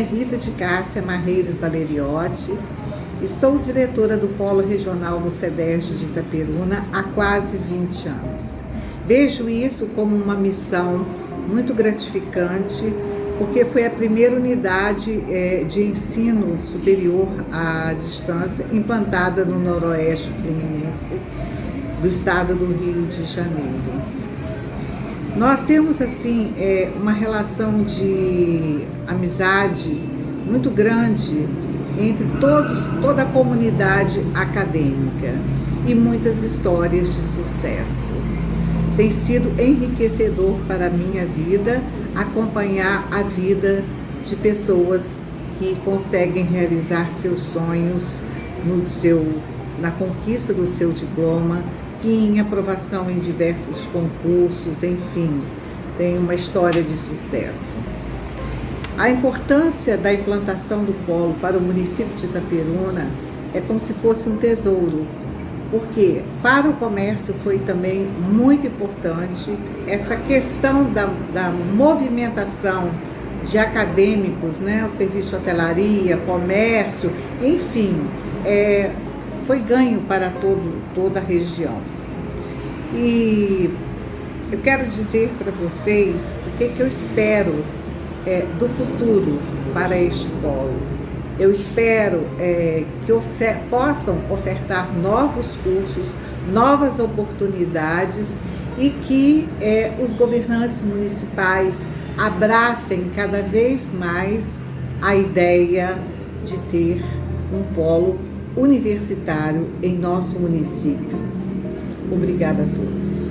Rita de Cássia Marreiros Valeriotti, estou diretora do Polo Regional do SEDES de Itaperuna há quase 20 anos. Vejo isso como uma missão muito gratificante, porque foi a primeira unidade é, de ensino superior à distância implantada no noroeste fluminense do estado do Rio de Janeiro. Nós temos assim é, uma relação de amizade muito grande entre todos, toda a comunidade acadêmica e muitas histórias de sucesso. Tem sido enriquecedor para a minha vida acompanhar a vida de pessoas que conseguem realizar seus sonhos no seu, na conquista do seu diploma e em aprovação em diversos concursos, enfim, tem uma história de sucesso. A importância da implantação do polo para o município de Itaperuna é como se fosse um tesouro, porque para o comércio foi também muito importante essa questão da, da movimentação de acadêmicos, né, o serviço de hotelaria, comércio, enfim, é, foi ganho para todo, toda a região. E eu quero dizer para vocês o que, que eu espero é, do futuro para este polo. Eu espero é, que ofer possam ofertar novos cursos, novas oportunidades e que é, os governantes municipais abracem cada vez mais a ideia de ter um polo universitário em nosso município. Obrigada a todos.